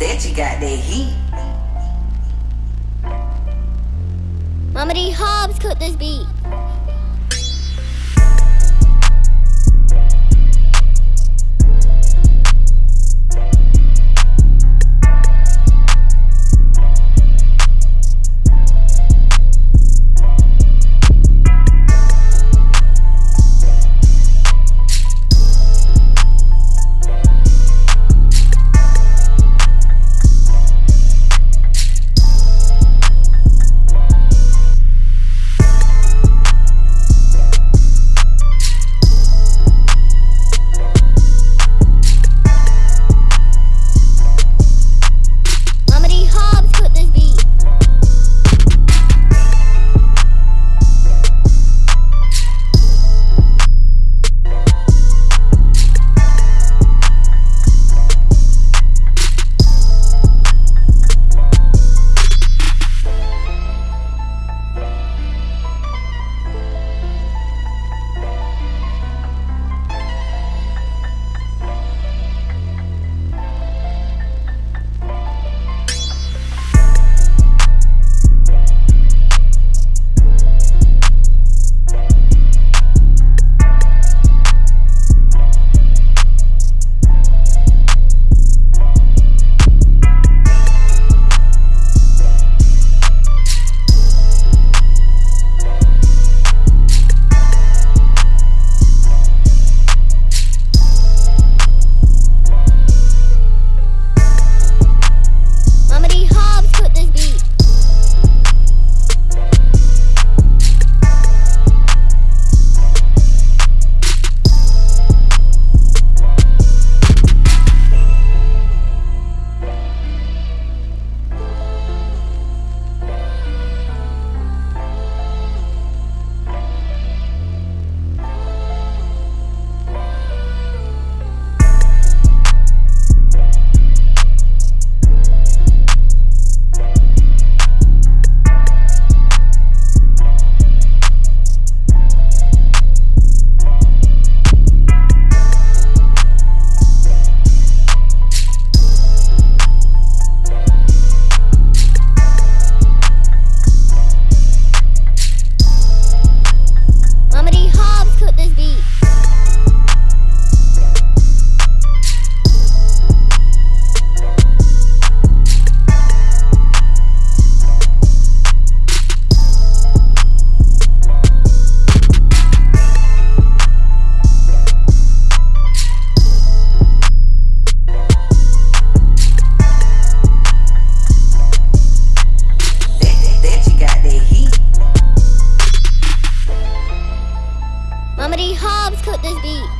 that you got that heat. Mama D Hobbs cooked this beat. Mama D Hobbs cooked this beat.